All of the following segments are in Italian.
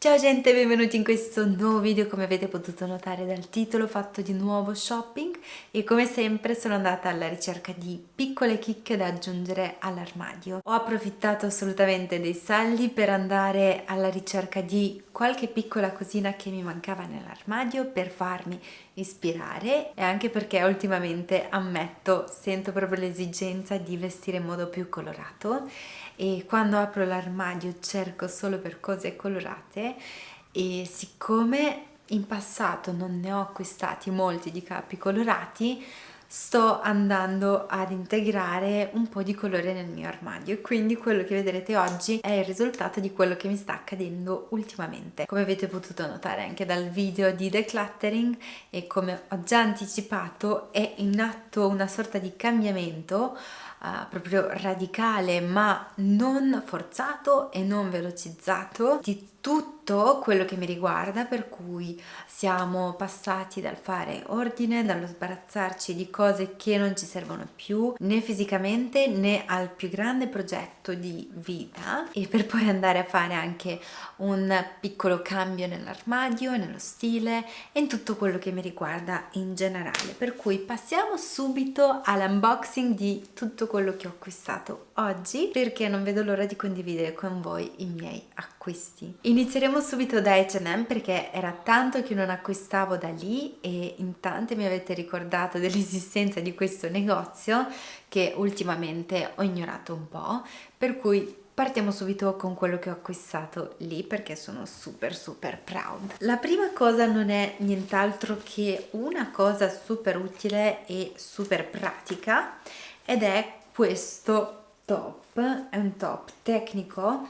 Ciao gente, benvenuti in questo nuovo video, come avete potuto notare dal titolo fatto di nuovo shopping. E come sempre sono andata alla ricerca di piccole chicche da aggiungere all'armadio. Ho approfittato assolutamente dei saldi per andare alla ricerca di qualche piccola cosina che mi mancava nell'armadio per farmi ispirare. E anche perché ultimamente ammetto sento proprio l'esigenza di vestire in modo più colorato e quando apro l'armadio cerco solo per cose colorate e siccome in passato non ne ho acquistati molti di capi colorati sto andando ad integrare un po' di colore nel mio armadio e quindi quello che vedrete oggi è il risultato di quello che mi sta accadendo ultimamente. Come avete potuto notare anche dal video di decluttering e come ho già anticipato è in atto una sorta di cambiamento uh, proprio radicale ma non forzato e non velocizzato di tutto quello che mi riguarda per cui siamo passati dal fare ordine, dallo sbarazzarci di cose che non ci servono più né fisicamente né al più grande progetto di vita e per poi andare a fare anche un piccolo cambio nell'armadio, nello stile e in tutto quello che mi riguarda in generale per cui passiamo subito all'unboxing di tutto quello che ho acquistato oggi perché non vedo l'ora di condividere con voi i miei acquisti. Inizieremo subito da H&M perché era tanto che non acquistavo da lì e in tante mi avete ricordato dell'esistenza di questo negozio che ultimamente ho ignorato un po' per cui Partiamo subito con quello che ho acquistato lì perché sono super super proud. La prima cosa non è nient'altro che una cosa super utile e super pratica ed è questo top, è un top tecnico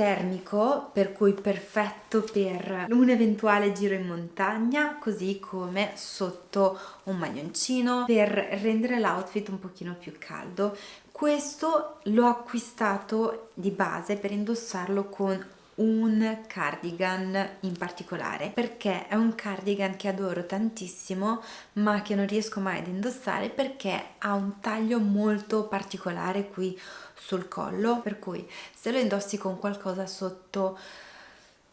termico per cui perfetto per un eventuale giro in montagna così come sotto un maglioncino per rendere l'outfit un pochino più caldo. Questo l'ho acquistato di base per indossarlo con un cardigan in particolare perché è un cardigan che adoro tantissimo ma che non riesco mai ad indossare perché ha un taglio molto particolare qui sul collo per cui se lo indossi con qualcosa sotto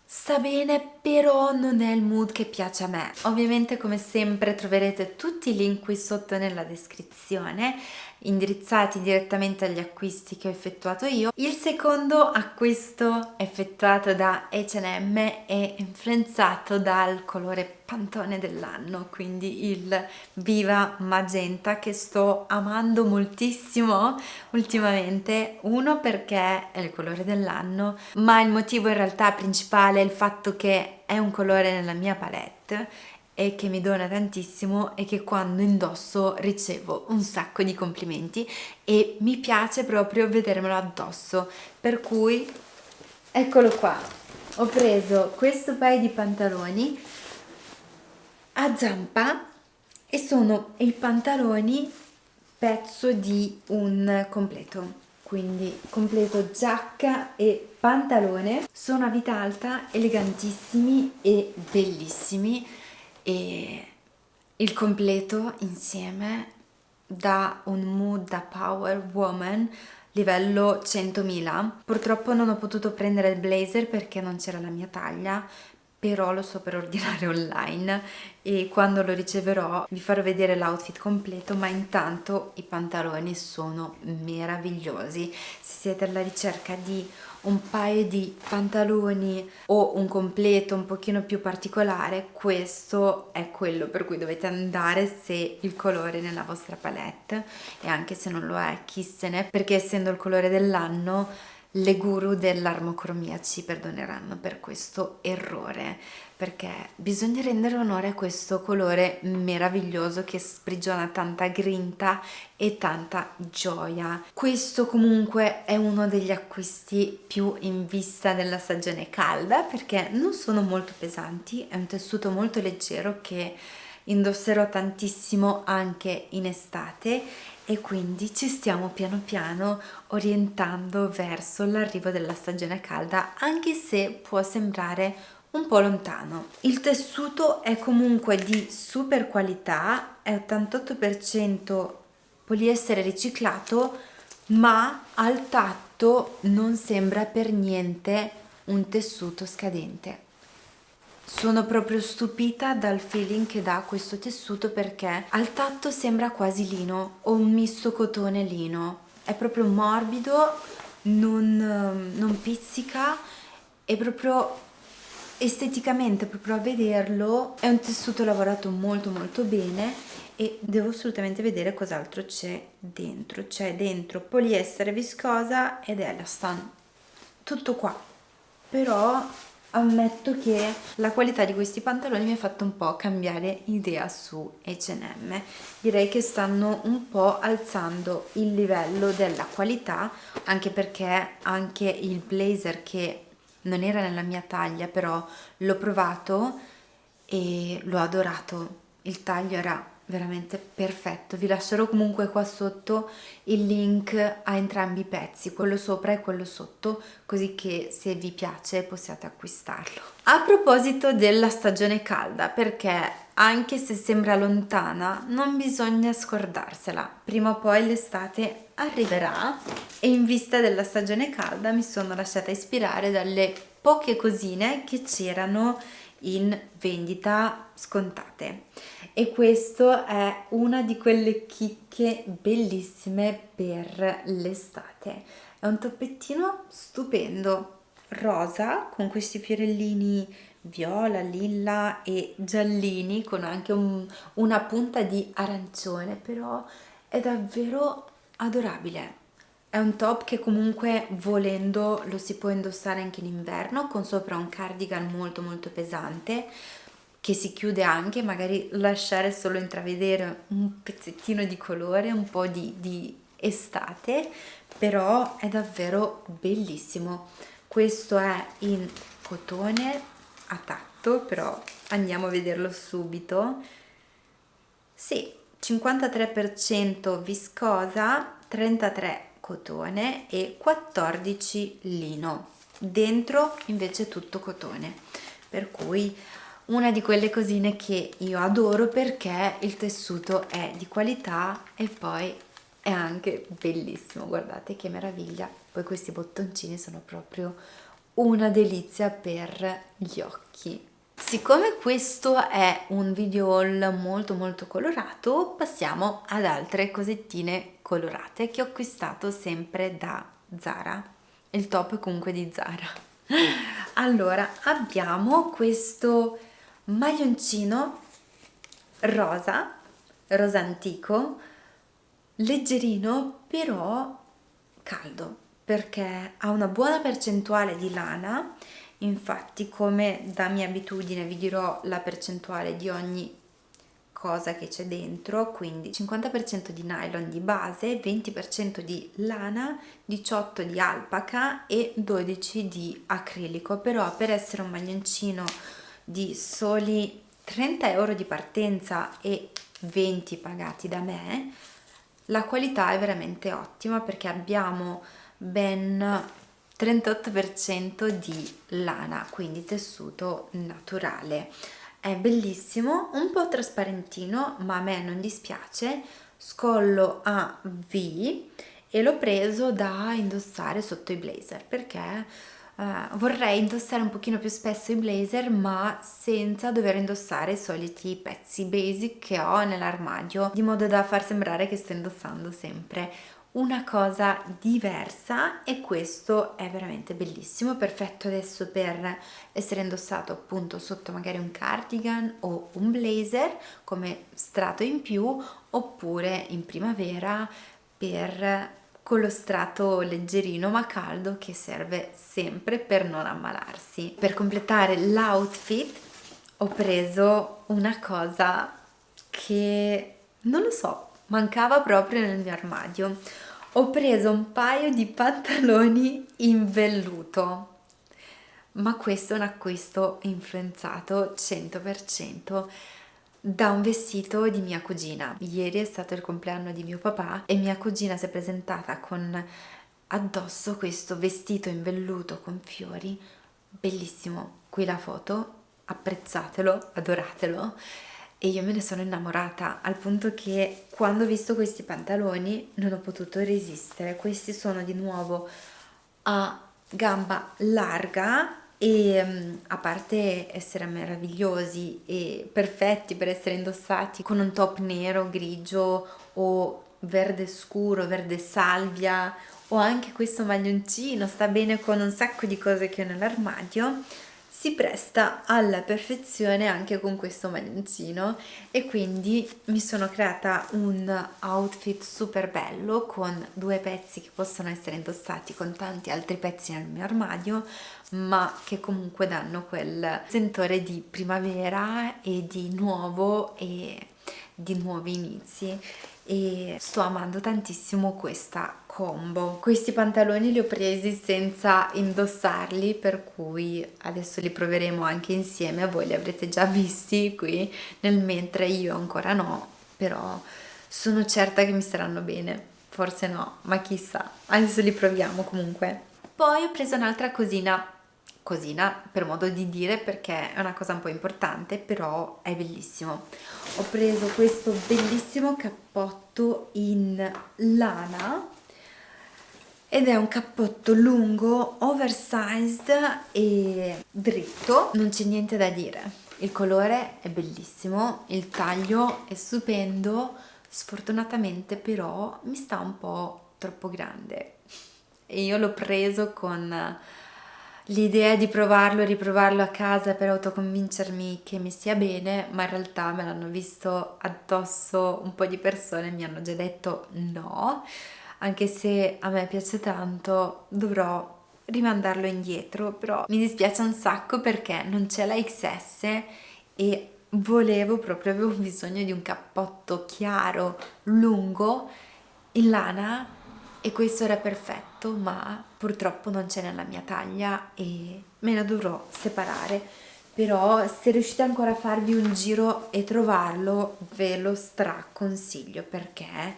sta bene però non è il mood che piace a me ovviamente come sempre troverete tutti i link qui sotto nella descrizione indirizzati direttamente agli acquisti che ho effettuato io. Il secondo acquisto effettuato da H&M è influenzato dal colore pantone dell'anno, quindi il Viva Magenta che sto amando moltissimo ultimamente. Uno perché è il colore dell'anno, ma il motivo in realtà principale è il fatto che è un colore nella mia palette e che mi dona tantissimo e che quando indosso ricevo un sacco di complimenti e mi piace proprio vedermelo addosso per cui eccolo qua ho preso questo paio di pantaloni a zampa e sono i pantaloni pezzo di un completo. Quindi completo giacca e pantalone. Sono a vita alta elegantissimi e bellissimi. E il completo insieme dà un mood da power woman livello 100.000 purtroppo non ho potuto prendere il blazer perché non c'era la mia taglia però lo so per ordinare online e quando lo riceverò vi farò vedere l'outfit completo ma intanto i pantaloni sono meravigliosi. Se siete alla ricerca di un paio di pantaloni o un completo un pochino più particolare questo è quello per cui dovete andare se il colore nella vostra palette e anche se non lo è chi se ne perché essendo il colore dell'anno le guru dell'armocromia ci perdoneranno per questo errore perché bisogna rendere onore a questo colore meraviglioso che sprigiona tanta grinta e tanta gioia. Questo comunque è uno degli acquisti più in vista della stagione calda perché non sono molto pesanti, è un tessuto molto leggero che indosserò tantissimo anche in estate e quindi ci stiamo piano piano orientando verso l'arrivo della stagione calda anche se può sembrare un po' lontano. Il tessuto è comunque di super qualità, è 88% poliestere riciclato ma al tatto non sembra per niente un tessuto scadente sono proprio stupita dal feeling che dà questo tessuto perché al tatto sembra quasi lino o un misto cotone lino. È proprio morbido non, non pizzica è proprio esteticamente proprio a vederlo è un tessuto lavorato molto molto bene e devo assolutamente vedere cos'altro c'è dentro. C'è dentro poliestere viscosa ed elastan tutto qua. Però ammetto che la qualità di questi pantaloni mi ha fatto un po' cambiare idea su H&M. Direi che stanno un po' alzando il livello della qualità anche perché anche il blazer che non era nella mia taglia però l'ho provato e l'ho adorato. Il taglio era veramente perfetto. Vi lascerò comunque qua sotto il link a entrambi i pezzi quello sopra e quello sotto così che se vi piace possiate acquistarlo. A proposito della stagione calda perché anche se sembra lontana non bisogna scordarsela. Prima o poi l'estate arriverà e in vista della stagione calda mi sono lasciata ispirare dalle poche cosine che c'erano in vendita scontate. E questo è una di quelle chicche bellissime per l'estate. È un toppettino stupendo rosa con questi fiorellini viola, lilla e giallini con anche un, una punta di arancione però è davvero adorabile è un top che comunque volendo lo si può indossare anche in inverno con sopra un cardigan molto molto pesante che si chiude anche, magari lasciare solo intravedere un pezzettino di colore, un po' di, di estate, però è davvero bellissimo. Questo è in cotone a tatto, però andiamo a vederlo subito. Sì, 53% viscosa, 33 cotone e 14 lino dentro invece tutto cotone. Per cui una di quelle cosine che io adoro perché il tessuto è di qualità e poi è anche bellissimo. Guardate che meraviglia. Poi questi bottoncini sono proprio una delizia per gli occhi Siccome questo è un video haul molto molto colorato, passiamo ad altre cosettine colorate che ho acquistato sempre da Zara. Il top è comunque di Zara. Allora, abbiamo questo maglioncino rosa, rosa antico, leggerino però caldo perché ha una buona percentuale di lana infatti come da mia abitudine vi dirò la percentuale di ogni cosa che c'è dentro quindi 50% di nylon di base 20% di lana 18 di alpaca e 12 di acrilico. Però per essere un maglioncino di soli 30 euro di partenza e 20 pagati da me la qualità è veramente ottima perché abbiamo ben 38% di lana, quindi tessuto naturale. È bellissimo, un po' trasparentino, ma a me non dispiace, scollo a V e l'ho preso da indossare sotto i blazer perché Uh, vorrei indossare un pochino più spesso i blazer ma senza dover indossare i soliti pezzi basic che ho nell'armadio di modo da far sembrare che sto indossando sempre una cosa diversa e questo è veramente bellissimo, perfetto adesso per essere indossato appunto sotto magari un cardigan o un blazer come strato in più oppure in primavera per con lo strato leggerino ma caldo che serve sempre per non ammalarsi. Per completare l'outfit ho preso una cosa che non lo so, mancava proprio nel mio armadio. Ho preso un paio di pantaloni in velluto. Ma questo è un acquisto influenzato 100% da un vestito di mia cugina. Ieri è stato il compleanno di mio papà e mia cugina si è presentata con addosso questo vestito in velluto con fiori, bellissimo. Qui la foto, apprezzatelo, adoratelo e io me ne sono innamorata al punto che quando ho visto questi pantaloni non ho potuto resistere. Questi sono di nuovo a gamba larga e mm, a parte essere meravigliosi e perfetti per essere indossati con un top nero, grigio o verde scuro, verde salvia o anche questo maglioncino sta bene con un sacco di cose che ho nell'armadio si presta alla perfezione anche con questo maglioncino. E quindi mi sono creata un outfit super bello con due pezzi che possono essere indossati con tanti altri pezzi nel mio armadio ma che comunque danno quel sentore di primavera e di nuovo e di nuovi inizi e sto amando tantissimo questa combo. Questi pantaloni li ho presi senza indossarli per cui adesso li proveremo anche insieme. Voi li avrete già visti qui nel mentre io ancora no però sono certa che mi staranno bene. Forse no ma chissà. Adesso li proviamo comunque. Poi ho preso un'altra cosina cosina per modo di dire perché è una cosa un po' importante però è bellissimo. Ho preso questo bellissimo cappotto in lana ed è un cappotto lungo oversized e dritto. Non c'è niente da dire. Il colore è bellissimo il taglio è stupendo sfortunatamente però mi sta un po' troppo grande. E io l'ho preso con l'idea di provarlo e riprovarlo a casa per autoconvincermi che mi stia bene, ma in realtà me l'hanno visto addosso un po' di persone e mi hanno già detto no, anche se a me piace tanto, dovrò rimandarlo indietro, però mi dispiace un sacco perché non c'è la XS e volevo proprio, avevo bisogno di un cappotto chiaro, lungo, in lana e questo era perfetto ma purtroppo non c'è nella mia taglia e me ne dovrò separare. Però se riuscite ancora a farvi un giro e trovarlo ve lo straconsiglio perché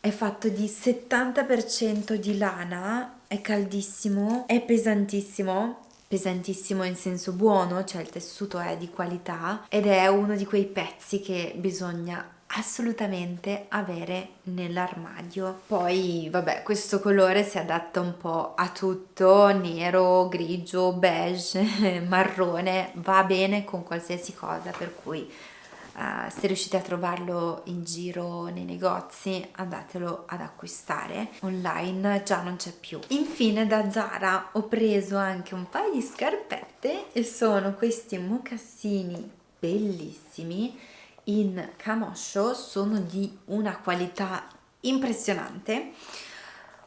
è fatto di 70% di lana, è caldissimo, è pesantissimo pesantissimo in senso buono, cioè il tessuto è di qualità ed è uno di quei pezzi che bisogna assolutamente avere nell'armadio. Poi vabbè questo colore si adatta un po' a tutto nero grigio beige marrone va bene con qualsiasi cosa per cui Uh, se riuscite a trovarlo in giro nei negozi andatelo ad acquistare online già non c'è più. Infine da Zara ho preso anche un paio di scarpette e sono questi mocassini bellissimi in camoscio sono di una qualità impressionante.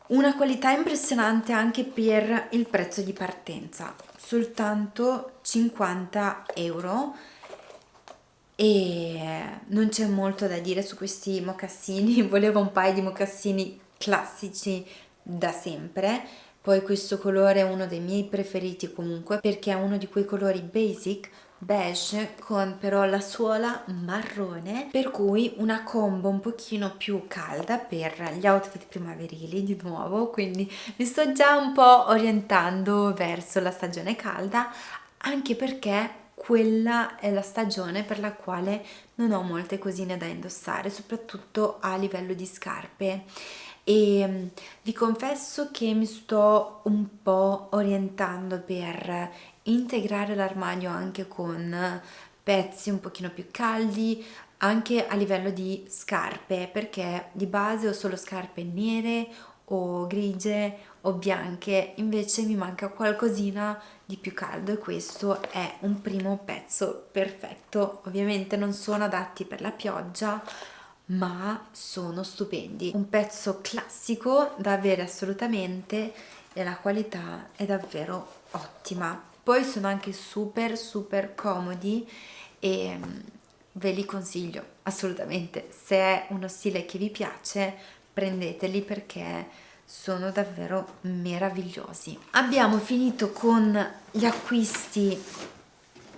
Una qualità impressionante anche per il prezzo di partenza soltanto 50 euro. E non c'è molto da dire su questi mocassini volevo un paio di mocassini classici da sempre. Poi questo colore è uno dei miei preferiti comunque perché è uno di quei colori basic beige con però la suola marrone per cui una combo un pochino più calda per gli outfit primaverili di nuovo. Quindi mi sto già un po' orientando verso la stagione calda anche perché quella è la stagione per la quale non ho molte cosine da indossare soprattutto a livello di scarpe e mm, vi confesso che mi sto un po' orientando per integrare l'armadio anche con pezzi un pochino più caldi anche a livello di scarpe perché di base ho solo scarpe nere o grigie o bianche invece mi manca qualcosina di più caldo e questo è un primo pezzo perfetto. Ovviamente non sono adatti per la pioggia ma sono stupendi. Un pezzo classico da avere assolutamente e la qualità è davvero ottima. Poi sono anche super super comodi e mm, ve li consiglio assolutamente. Se è uno stile che vi piace prendeteli perché sono davvero meravigliosi. Abbiamo finito con gli acquisti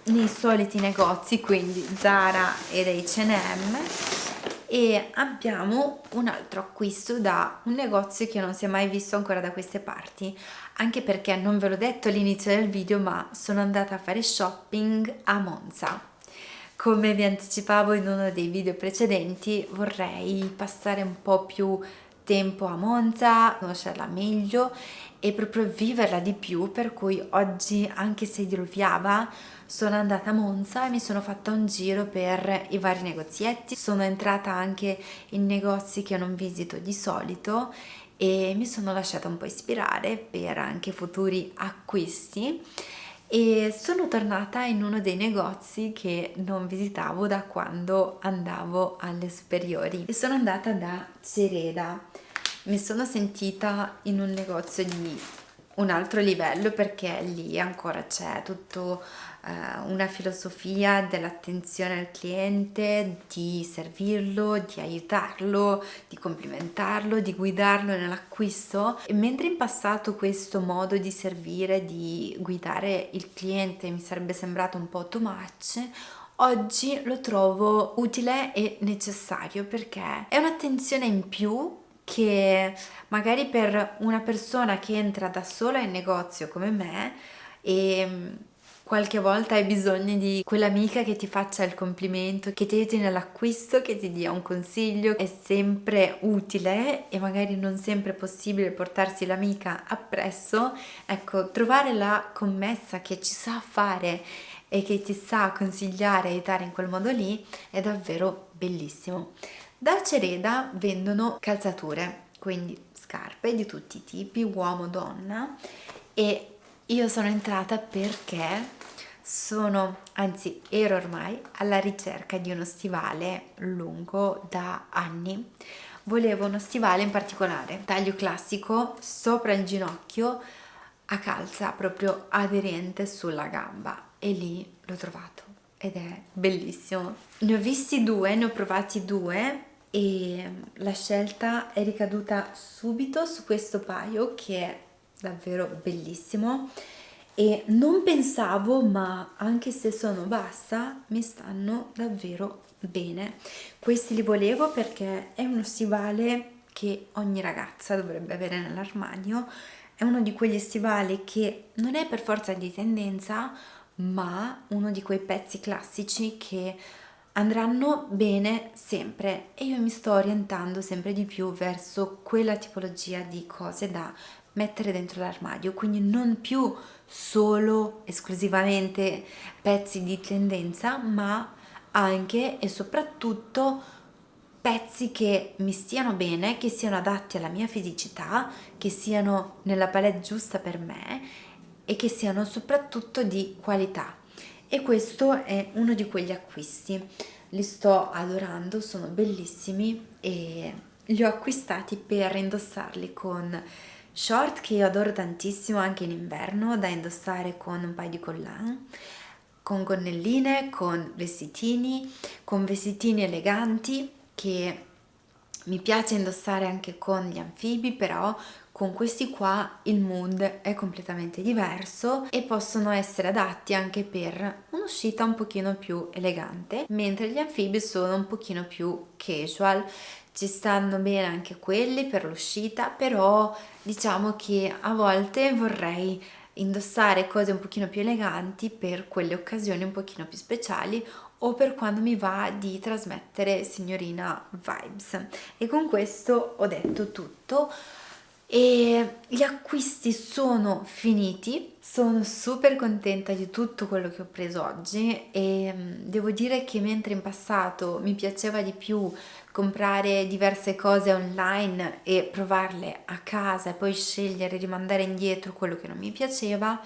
nei soliti negozi quindi Zara ed H&M e abbiamo un altro acquisto da un negozio che non si è mai visto ancora da queste parti. Anche perché non ve l'ho detto all'inizio del video ma sono andata a fare shopping a Monza. Come vi anticipavo in uno dei video precedenti vorrei passare un po' più tempo a Monza, conoscerla meglio e proprio viverla di più per cui oggi anche se diluviava sono andata a Monza e mi sono fatta un giro per i vari negozietti. Sono entrata anche in negozi che non visito di solito e mi sono lasciata un po' ispirare per anche futuri acquisti. E sono tornata in uno dei negozi che non visitavo da quando andavo alle superiori. E sono andata da Cereda mi sono sentita in un negozio di un altro livello perché lì ancora c'è tutto eh, una filosofia dell'attenzione al cliente, di servirlo, di aiutarlo, di complimentarlo, di guidarlo nell'acquisto. E mentre in passato questo modo di servire, di guidare il cliente mi sarebbe sembrato un po' too much, oggi lo trovo utile e necessario perché è un'attenzione in più che magari per una persona che entra da sola in negozio come me e qualche volta hai bisogno di quell'amica che ti faccia il complimento, che ti aiuti nell'acquisto, che ti dia un consiglio, è sempre utile e magari non sempre è possibile portarsi l'amica appresso, ecco, trovare la commessa che ci sa fare e che ti sa consigliare e aiutare in quel modo lì è davvero bellissimo. Da Cereda vendono calzature, quindi scarpe di tutti i tipi, uomo, donna e io sono entrata perché sono, anzi ero ormai alla ricerca di uno stivale lungo da anni. Volevo uno stivale in particolare, taglio classico, sopra il ginocchio, a calza proprio aderente sulla gamba e lì l'ho trovato ed è bellissimo. Ne ho visti due, ne ho provati due e la scelta è ricaduta subito su questo paio che è davvero bellissimo. E non pensavo ma anche se sono bassa mi stanno davvero bene. Questi li volevo perché è uno stivale che ogni ragazza dovrebbe avere nell'armadio. È uno di quegli stivali che non è per forza di tendenza ma uno di quei pezzi classici che andranno bene sempre e io mi sto orientando sempre di più verso quella tipologia di cose da mettere dentro l'armadio, quindi non più solo esclusivamente pezzi di tendenza, ma anche e soprattutto pezzi che mi stiano bene, che siano adatti alla mia fisicità, che siano nella palette giusta per me e che siano soprattutto di qualità. E questo è uno di quegli acquisti. Li sto adorando, sono bellissimi e li ho acquistati per indossarli con short che io adoro tantissimo anche in inverno da indossare con un paio di collan con gonnelline, con vestitini, con vestitini eleganti che mi piace indossare anche con gli anfibi però con questi qua il mood è completamente diverso e possono essere adatti anche per un'uscita un pochino più elegante mentre gli anfibi sono un pochino più casual. Ci stanno bene anche quelli per l'uscita però diciamo che a volte vorrei indossare cose un pochino più eleganti per quelle occasioni un pochino più speciali o per quando mi va di trasmettere signorina vibes. E con questo ho detto tutto e gli acquisti sono finiti. Sono super contenta di tutto quello che ho preso oggi. E mm, devo dire che mentre in passato mi piaceva di più comprare diverse cose online e provarle a casa e poi scegliere di mandare indietro quello che non mi piaceva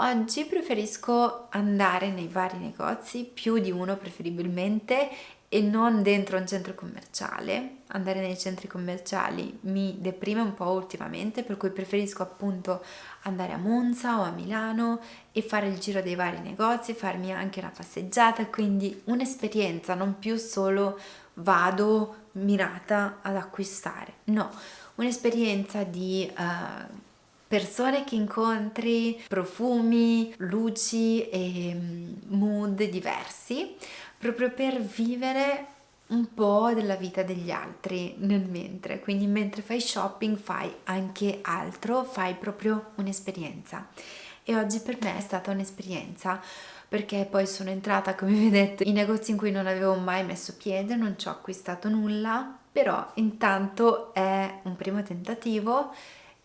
oggi preferisco andare nei vari negozi più di uno preferibilmente e non dentro un centro commerciale. Andare nei centri commerciali mi deprime un po' ultimamente, per cui preferisco appunto andare a Monza o a Milano e fare il giro dei vari negozi, farmi anche una passeggiata, quindi un'esperienza, non più solo vado mirata ad acquistare. No, un'esperienza di uh, persone che incontri, profumi, luci e mm, mood diversi proprio per vivere un po' della vita degli altri nel mentre, quindi mentre fai shopping fai anche altro, fai proprio un'esperienza. E oggi per me è stata un'esperienza perché poi sono entrata come vedete in negozi in cui non avevo mai messo piede, non ci ho acquistato nulla però intanto è un primo tentativo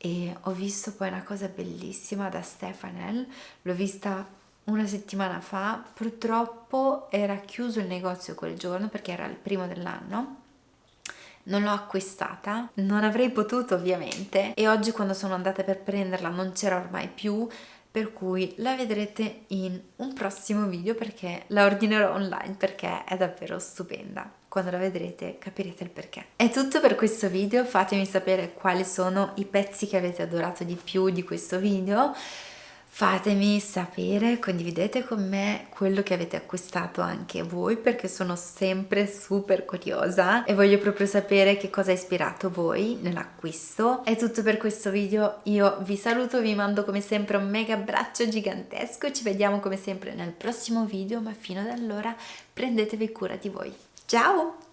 e ho visto poi una cosa bellissima da Stefanel, l'ho vista una settimana fa, purtroppo era chiuso il negozio quel giorno perché era il primo dell'anno. Non l'ho acquistata, non avrei potuto ovviamente. E oggi quando sono andata per prenderla non c'era ormai più per cui la vedrete in un prossimo video perché la ordinerò online perché è davvero stupenda. Quando la vedrete capirete il perché. È tutto per questo video, fatemi sapere quali sono i pezzi che avete adorato di più di questo video Fatemi sapere, condividete con me quello che avete acquistato anche voi perché sono sempre super curiosa e voglio proprio sapere che cosa ha ispirato voi nell'acquisto. È tutto per questo video, io vi saluto, vi mando come sempre un mega abbraccio gigantesco, ci vediamo come sempre nel prossimo video ma fino ad allora prendetevi cura di voi. Ciao!